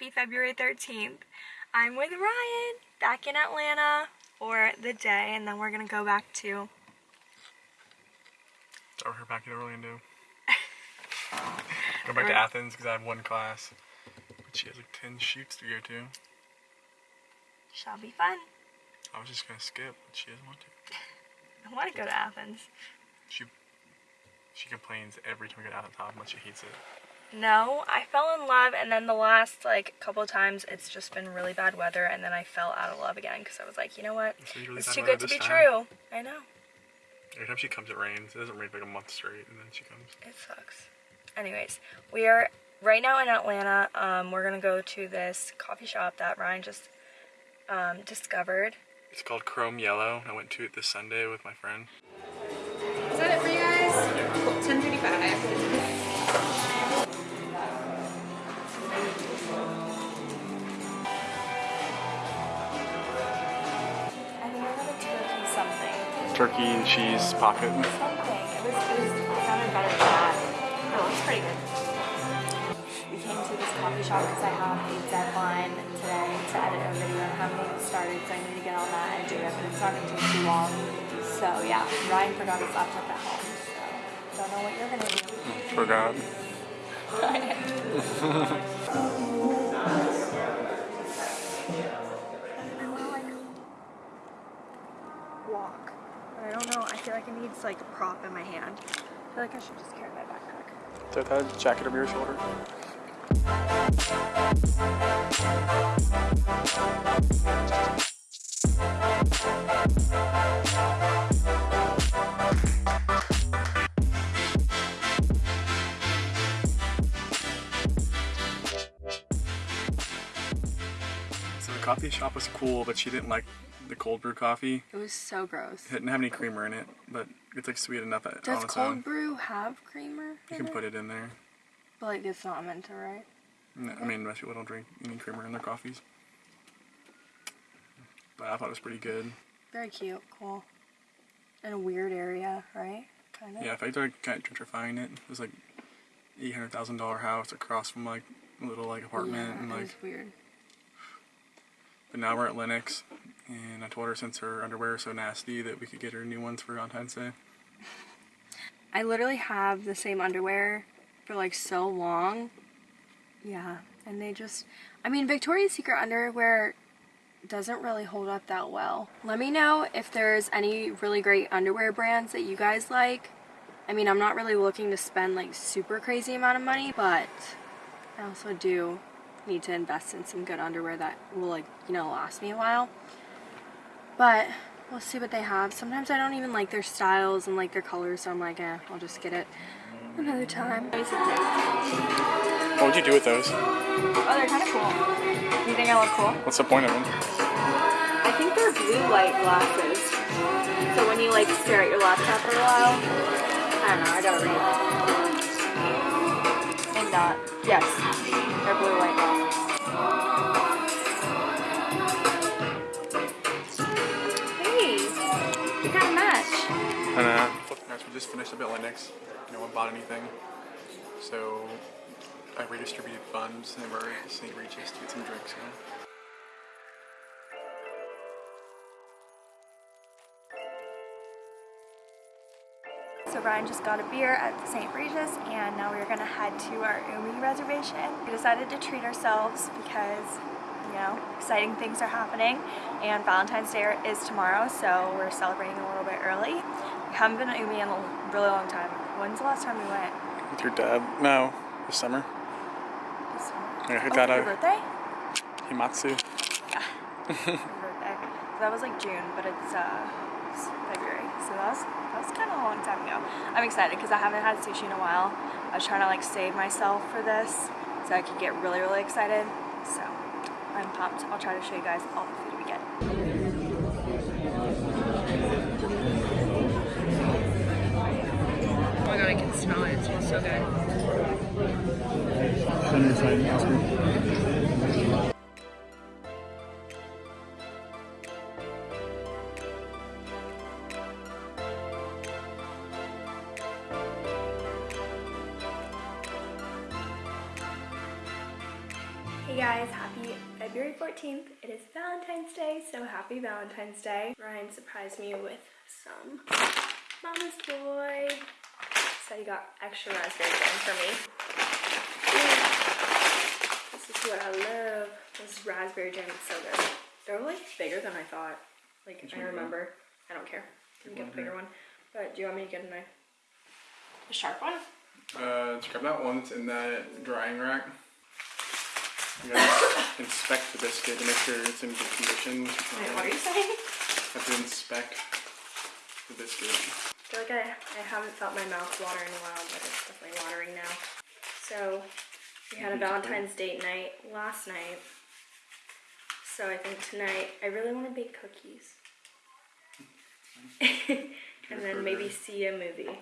happy February 13th. I'm with Ryan, back in Atlanta for the day, and then we're gonna go back to... Or her back in Orlando. go back to Athens because I have one class. But she has like 10 shoots to go to. Shall be fun. I was just gonna skip, but she doesn't want to. I wanna go to Athens. She she complains every time we go to Athens how much she hates it. No, I fell in love and then the last like couple times it's just been really bad weather and then I fell out of love again because I was like, you know what? It's usually It's too good to be time. true. I know. Every time she comes, it rains. It doesn't rain for like a month straight, and then she comes. It sucks. Anyways, we are right now in Atlanta. Um, we're gonna go to this coffee shop that Ryan just um, discovered. It's called Chrome Yellow. I went to it this Sunday with my friend. Is that it for you guys? Cool. 1035. Looks pretty good. We came to this coffee shop because I have a deadline today to edit a video and haven't even started, so I need to get on that and do it, but it's not going to take too long. So yeah, Ryan forgot his laptop at home, so don't know what you're going to do. Forgot. like a prop in my hand. I feel like I should just carry my backpack. Throw that jacket over your shoulder. So the coffee shop was cool, but she didn't like the cold brew coffee. It was so gross. It didn't have any creamer in it, but it's like sweet enough Does cold own. brew have creamer? You can it? put it in there. But like it's not meant to, right? No, I mean, most people don't drink any creamer in their coffees. But I thought it was pretty good. Very cute, cool. In a weird area, right? Kind of. Yeah, if I started kind of gentrifying it, it was like eight hundred thousand dollar house across from like a little like apartment, Yeah, and like. weird. But now we're at Lenox, and I told her since her underwear is so nasty that we could get her new ones for Valentine's Day. I literally have the same underwear for like so long. Yeah, and they just I mean Victoria's Secret underwear doesn't really hold up that well. Let me know if there's any really great underwear brands that you guys like. I mean, I'm not really looking to spend like super crazy amount of money, but I also do need to invest in some good underwear that will like, you know, last me a while. But we'll see what they have. Sometimes I don't even like their styles and like their colors, so I'm like, eh, I'll just get it another time. What would you do with those? Oh, they're kind of cool. You think I look cool? What's the point of them? I think they're blue light glasses. So when you like stare at your laptop for a while, I don't know, I gotta read. Not. Yes, they're blue light glasses. Hey, we got a match. And uh, guys, we just finished up at Lenox. No one bought anything, so I redistributed funds and we're at St. Regis to get some drinks. You know? So Ryan just got a beer at the St. Regis and now we're gonna head to our Umi reservation. We decided to treat ourselves because, you know, exciting things are happening and Valentine's Day is tomorrow so we're celebrating a little bit early. We haven't been to Umi in a really long time. When's the last time we went? With your dad? No, this summer. This summer? Yeah, her Oh, dad, your birthday? Himatsu. Your birthday. So that was like June, but it's uh, it's February. So that was, that was kind of a long time ago. I'm excited because I haven't had sushi in a while. I was trying to like save myself for this so I could get really, really excited. So I'm pumped. I'll try to show you guys all the food we get. Oh my god, I can smell it. It smells so good. Happy Valentine's Day. Ryan surprised me with some Mama's Boy. So he got extra raspberry jam for me. This is what I love. This raspberry jam is so good. They're like bigger than I thought. Like Which I one do you remember. I don't care. You can get one the bigger one. But do you want me to get a knife? A sharp one? Uh, let's grab that one that's in that drying rack. You gotta inspect the biscuit to make sure it's in good condition. Wait, what are you saying? Have to inspect the biscuit. I feel like I, I haven't felt my mouth water in a while, but it's definitely watering now. So we had a Valentine's date night last night. So I think tonight I really want to bake cookies. Hmm. and then maybe see a movie.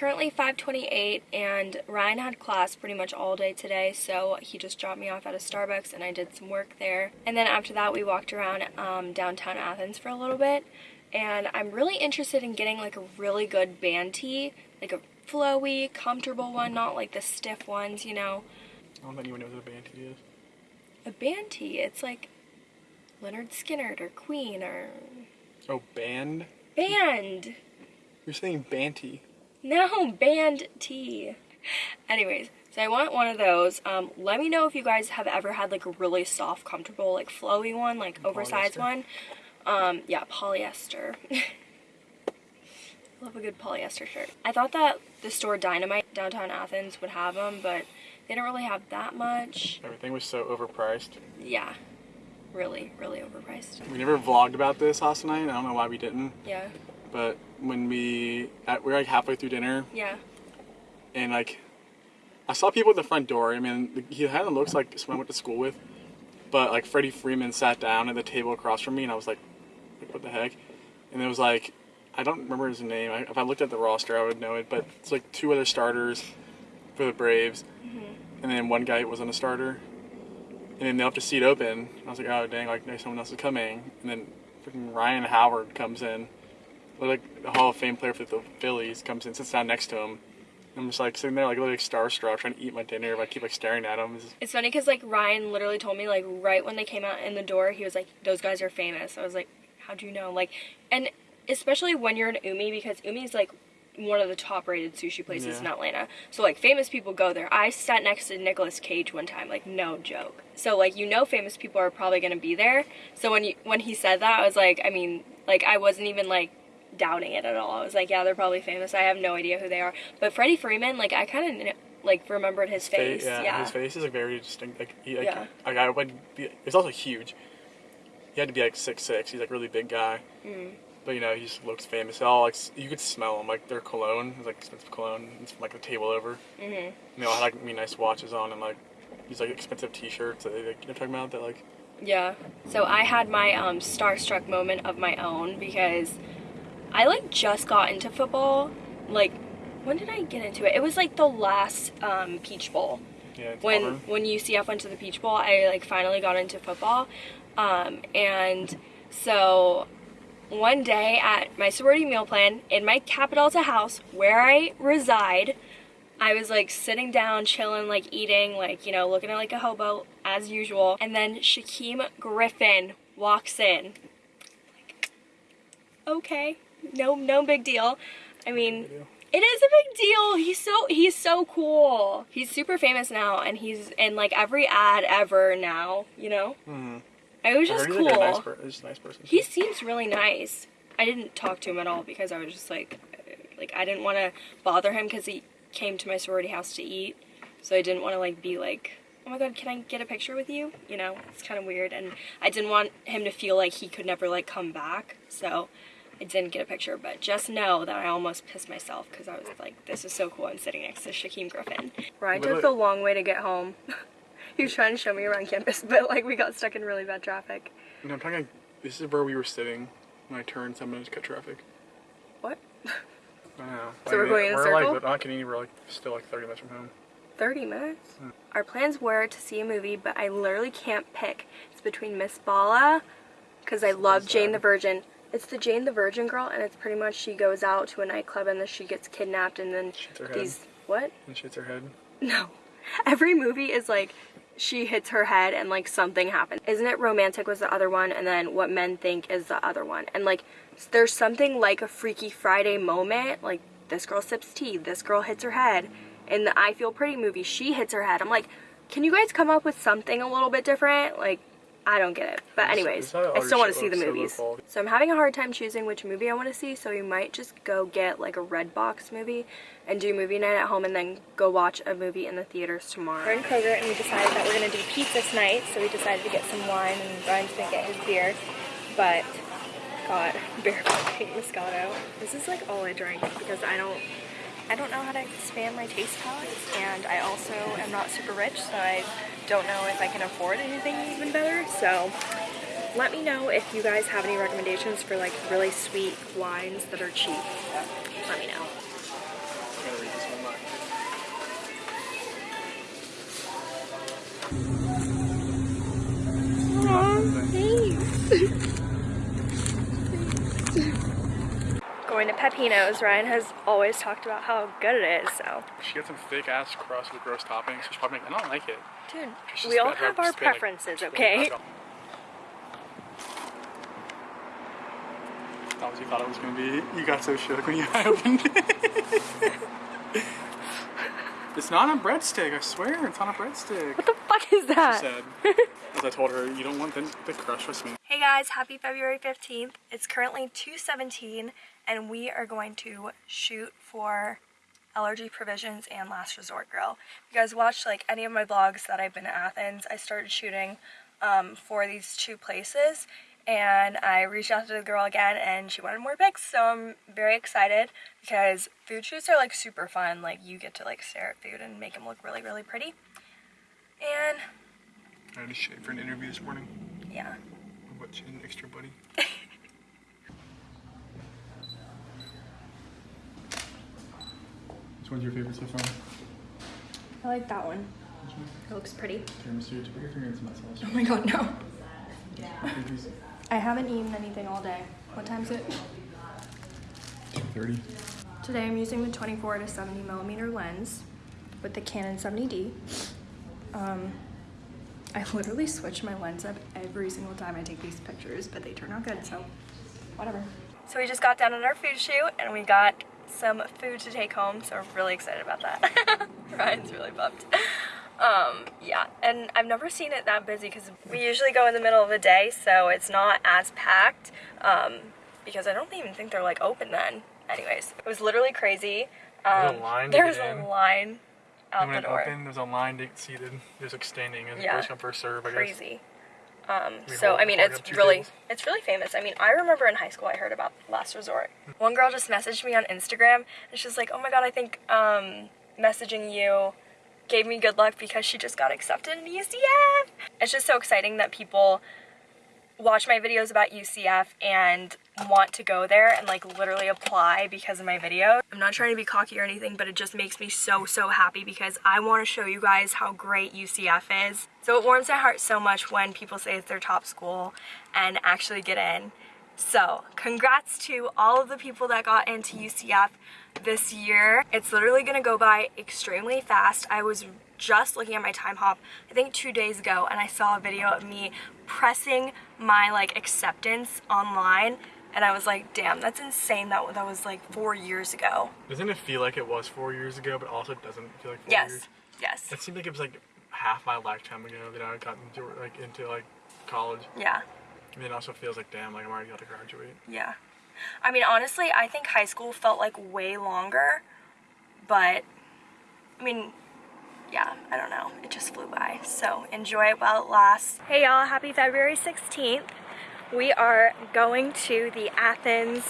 Currently 5:28 and Ryan had class pretty much all day today, so he just dropped me off at a Starbucks and I did some work there. And then after that, we walked around um, downtown Athens for a little bit. And I'm really interested in getting like a really good band tee, like a flowy, comfortable one, not like the stiff ones, you know. I don't think anyone knows what a band tee is. A band tee, it's like Lynyrd Skynyrd or Queen or Oh, band? band. You're saying banty. No, band tea. Anyways, so I want one of those. Um, let me know if you guys have ever had like a really soft, comfortable, like flowy one, like oversized Polyester? one. Um, yeah, polyester. Love a good polyester shirt. I thought that the store Dynamite downtown Athens would have them, but they don't really have that much. Everything was so overpriced. Yeah, really, really overpriced. We never vlogged about this last night. I don't know why we didn't. Yeah, But when we at, we're like halfway through dinner, yeah. and like I saw people at the front door. I mean, he kind of looks like someone I went to school with. But like Freddie Freeman sat down at the table across from me, and I was like, like what the heck? And it was like, I don't remember his name. I, if I looked at the roster, I would know it. But it's like two other starters for the Braves, mm-hmm. and then one guy wasn't a starter. And then they left a seat open. I was like, oh dang, like someone else is coming. And then freaking Ryan Howard comes in, like the Hall of Fame player for the Phillies, comes in, sits down next to him. I'm just like sitting there, like literally like starstruck, trying to eat my dinner. But I keep like staring at him. It's- funny because like Ryan literally told me like right when they came out in the door, he was like, "Those guys are famous." I was like, "How do you know?" Like, and especially when you're in Umi because Umi is like one of the top rated sushi places in Atlanta. So like famous people go there. I sat next to Nicolas Cage one time, like no joke. So like you know famous people are probably gonna be there. So when you when he said that, I was like, I mean, like I wasn't even like doubting it at all. I was like, yeah, they're probably famous. I have no idea who they are. But Freddie Freeman, like I kind of like remembered his face. yeah, yeah. his face is like very distinct. Like, he, like, Yeah. like I would be. He's also huge. He had to be like six six. He's like a really big guy. Mm. But you know, he just looks famous. All like you could smell him. Like their cologne, it's like expensive cologne. It's from like the table over. Mhm. And they all had like really nice watches on and like these like expensive T-shirts. That they, like, you know, talking about that like. Yeah. So I had my um, starstruck moment of my own because I like just got into football. Like, when did I get into it? It was like the last um, Peach Bowl. Yeah, When Auburn. when UCF went to the Peach Bowl, I like finally got into football. Um, and so one day at my sorority meal plan in my Kappa to house where I reside, I was like sitting down, chilling, like eating, like, you know, looking at like a hobo as usual. And then Shaquem Griffin walks in. Like, okay, no, no big deal. I mean, it is a big deal. He's so he's so cool. He's super famous now, and he's in like every ad ever now. You know, Mhm. it was just cool. nice, per- he's just a nice person. He seems really nice. I didn't talk to him at all because I was just like, like I didn't want to bother him because he came to my sorority house to eat, so I didn't want to like be like, oh my god, can I get a picture with you? You know, it's kind of weird, and I didn't want him to feel like he could never like come back, so I didn't get a picture. But just know that I almost pissed myself because I was like, this is so cool. I'm sitting next to Shaquem Griffin. Ryan But took look- the long way to get home. he was trying to show me around campus, but like we got stuck in really bad traffic. No, I'm talking. Like, this is where we were sitting when I turned. Someone to cut traffic. What? I don't know. So we're going in a we're circle? Like, not kidding. We're like still like 30 minutes from home. 30 minutes. Hmm. Our plans were to see a movie, but I literally can't pick. It's between Miss Bala, because I love Jane the Virgin. It's the Jane the Virgin girl, and it's pretty much she goes out to a nightclub and then she gets kidnapped, and then Shoots her head. these what? And shits her head. No. Every movie is like she hits her head and like something happens. Isn't it romantic was the other one and then what men think is the other one. And like there's something like a Freaky Friday moment, like this girl sips tea, this girl hits her head. In the I Feel Pretty movie, she hits her head. I'm like, can you guys come up with something a little bit different? Like I don't get it. But anyways, I still want to see the movies. So I'm having a hard time choosing which movie I want to see, so we might just go get like a Redbox movie and do movie night at home and then go watch a movie in the theaters tomorrow. We're in Kroger and we decided that we're going to do pizza tonight, so we decided to get some wine and Brian's going to get his beer. But got Barefoot Pink Moscato. This is like all I drink because I don't I don't know how to expand my taste palettes and I also am not super rich so I don't know if I can afford anything even better so let me know if you guys have any recommendations for like really sweet wines that are cheap. Let me know. I'm gonna read this one line. Going to Pepino's, Ryan has always talked about how good it is, so. She got some thick ass crust with gross toppings. She's probably like, I don't like it. Dude, we all have our preferences, okay? that. Was you thought it was gonna be. You got so shook when you opened it. it's not a breadstick, I swear, it's not a breadstick. What the fuck is She that? said. As I told her, you don't want the, the crust, trust me. Hey guys, happy February 15th. It's currently 2:17 and we are going to shoot for LRG Provisions and Last Resort Grill. If you guys watched like any of my vlogs that I've been to Athens, I started shooting um, for these two places and I reached out to the girl again and she wanted more pics so I'm very excited because food shoots are like super fun like you get to like stare at food and make them look really really pretty and I had to shave for an interview this morning. yeah What chin extra buddy? Which one's your favorite so far? I like that one it looks pretty Tiramisu, put your finger in some sauce. oh my god no I haven't eaten anything all day. What time is it? 230. Today I'm using the 24 to 70 millimeter lens with the Canon 70D. Um, I literally switch my lens up every single time I take these pictures, but they turn out good, so whatever. So we just got done on our food shoot and we got some food to take home, so we're really excited about that. Ryan's really pumped. Um, yeah, and I've never seen it that busy because we usually go in the middle of the day, so it's not as packed. Um, because I don't even think they're like open then. Anyways, it was literally crazy. There's a Um, There was a line out And when the it door. opened, there's a line to get seated. There's like standing. It's Yeah. first come, first serve, I guess. Crazy. Um, so I mean, it's really, tables. it's really famous. I mean, I remember in high school I heard about Last Resort. One girl just messaged me on Instagram, and she's like, "Oh my god, I think um, messaging you gave me good luck because she just got accepted in UCF." It's just so exciting that people watch my videos about UCF and want to go there and like literally apply because of my video. I'm not trying to be cocky or anything, but it just makes me so, so happy because I want to show you guys how great UCF is. So it warms my heart so much when people say it's their top school and actually get in. So, congrats to all of the people that got into UCF this year. It's literally gonna go by extremely fast. I was just looking at my time hop, I think two days ago, and I saw a video of me pressing my like acceptance online, and I was like, damn, that's insane. That that was like four years ago. Doesn't it feel like it was four years ago, but also it doesn't feel like four Yes, years? yes, Yes. It seemed like it was like half my lifetime ago that I got into like into like college. yeah. And then it also feels like damn, like I'm already about to graduate. Yeah. I mean, honestly, I think high school felt like way longer, but I mean, yeah, I don't know. It just flew by. So enjoy it while it lasts. Hey y'all, happy February 16th. We are going to the Athens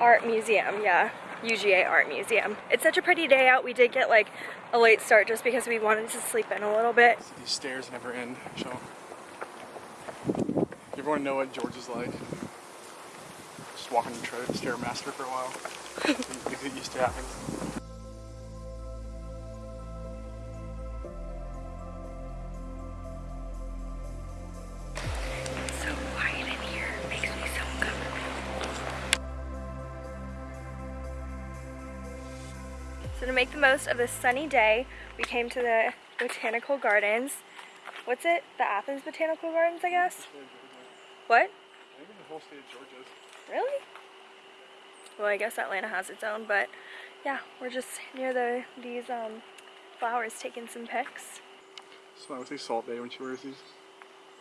Art Museum, yeah. UGA Art Museum. It's such a pretty day out. We did get like a late start just because we wanted to sleep in a little bit. These stairs never end. So you ever want to know what George is like? Just walking the stairmaster for a while. you get used to happens. Most of this sunny day, we came to the Botanical Gardens. What's it? The Athens Botanical Gardens, I guess? What? I think the whole state of Georgia's. Really? Well, I guess Atlanta has its own, but yeah, we're just near the these um, flowers taking some pics. So I would say Salt Bae when she wears these.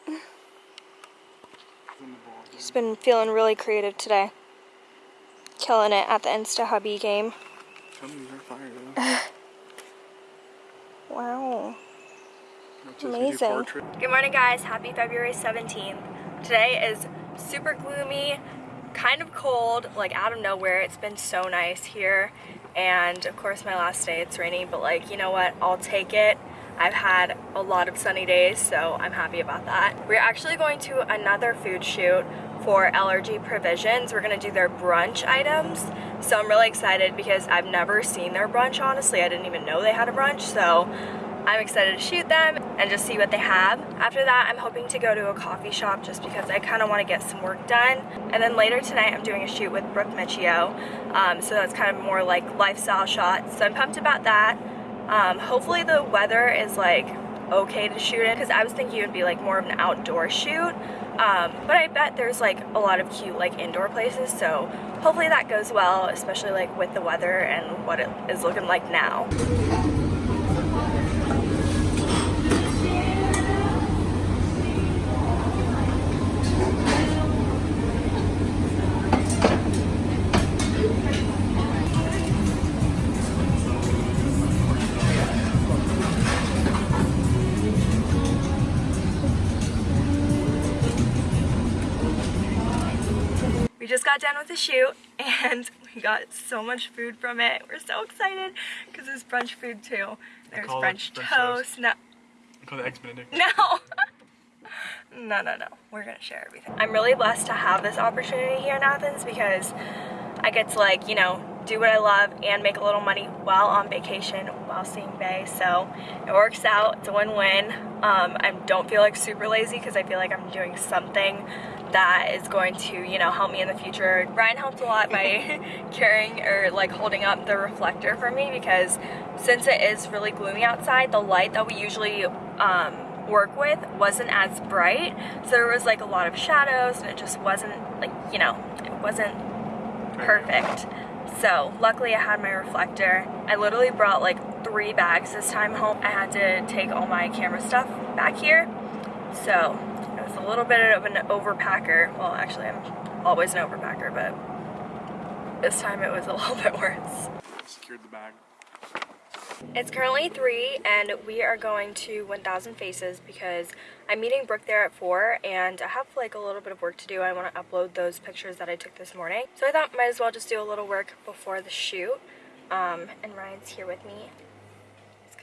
In the ball. She's been feeling really creative today. Killing it at the Insta Hubby game. Tell me these are fire though. Wow. Not just to do Amazing. Good morning, guys. Happy February 17th. Today is super gloomy, kind of cold, like out of nowhere. It's been so nice here. And of course, my last day it's raining, but like, you know what? I'll take it. I've had a lot of sunny days, so I'm happy about that. We're actually going to another food shoot for LRG Provisions. We're gonna do their brunch items. So I'm really excited because I've never seen their brunch, honestly. I didn't even know they had a brunch, so I'm excited to shoot them and just see what they have. After that, I'm hoping to go to a coffee shop just because I kind of want to get some work done. And then later tonight, I'm doing a shoot with Brooke Michio. Um, so that's kind of more like lifestyle shots. So I'm pumped about that. Um, hopefully the weather is like okay to shoot in because I was thinking it would be like more of an outdoor shoot. Um, but I bet there's like a lot of cute like indoor places. So hopefully that goes well, especially like with the weather and what it is looking like now. Got done with the shoot and we got so much food from it. We're so excited because there's brunch food too. There's French French toast. toast. No, I call it Eggs Benedict. no. no, no, no. We're gonna share everything. I'm really blessed to have this opportunity here in Athens because I get to like, you know, do what I love and make a little money while on vacation, while seeing Bay. So it works out. It's a win-win. Um, I don't feel like super lazy because I feel like I'm doing something that is going to, you know, help me in the future. Ryan helped a lot by carrying or like holding up the reflector for me because since it is really gloomy outside, the light that we usually um, work with wasn't as bright. So there was like a lot of shadows and it just wasn't like, you know, it wasn't perfect. So luckily I had my reflector. I literally brought like three bags this time home. I had to take all my camera stuff back here. So it was a little bit of an overpacker. Well, actually I'm always an overpacker, but this time it was a little bit worse. Secured the bag. It's currently 3 and we are going to 1000 Faces because I'm meeting Brooke there at 4 and I have like a little bit of work to do. I want to upload those pictures that I took this morning. So I thought might as well just do a little work before the shoot. Um, and Ryan's here with me.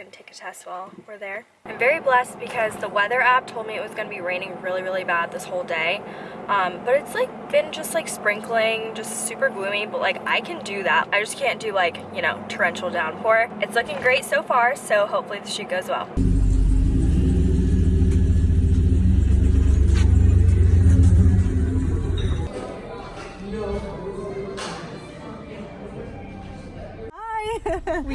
To take a test while we're there. I'm very blessed because the weather app told me it was going to be raining really, really bad this whole day. Um, but it's like been just like sprinkling, just super gloomy, but like I can do that. I just can't do like, you know, torrential downpour. It's looking great so far, so hopefully the shoot goes well.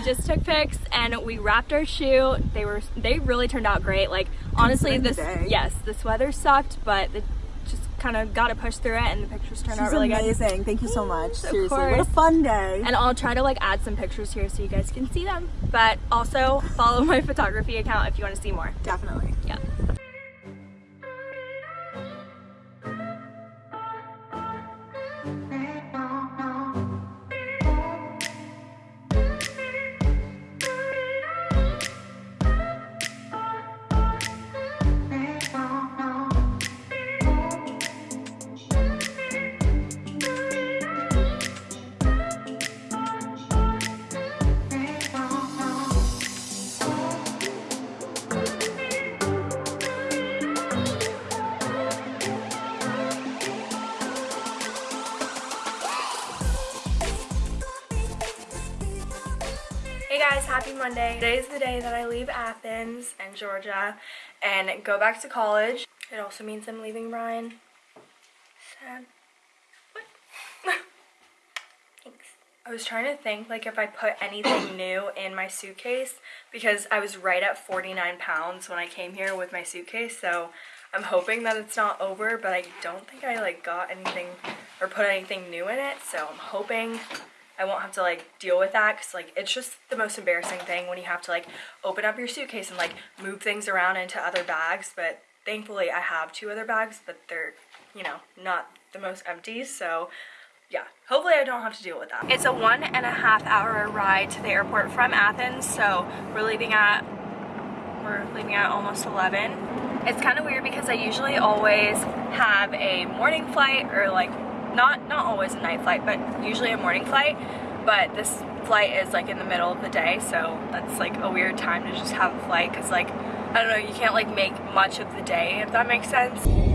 Just took pics and we wrapped our shoot. They were they really turned out great. Like honestly, this yes, this weather sucked, but it just kind of got to push through it, and the pictures turned out She's really good. amazing. Thank you so much. Seriously, what a fun day. And I'll try to like add some pictures here so you guys can see them. But also follow my photography account if you want to see more. Definitely. Yeah. Happy Monday. is the day that I leave Athens and Georgia and go back to college. It also means I'm leaving Brian. Sad. What? Thanks. I was trying to think like if I put anything new in my suitcase because I was right at 49 pounds when I came here with my suitcase. So I'm hoping that it's not over, but I don't think I like got anything or put anything new in it. So I'm hoping I won't have to like deal with that because like it's just the most embarrassing thing when you have to like open up your suitcase and like move things around into other bags. But thankfully I have two other bags, but they're, you know, not the most empty. So yeah, hopefully I don't have to deal with that. It's a one and a half hour ride to the airport from Athens, so we're leaving at we're leaving at almost 11. It's kind of weird because I usually always have a morning flight or like not not always a night flight, but usually a morning flight. But this flight is like in the middle of the day, so that's like a weird time to just have a flight because like I don't know, you can't like make much of the day if that makes sense.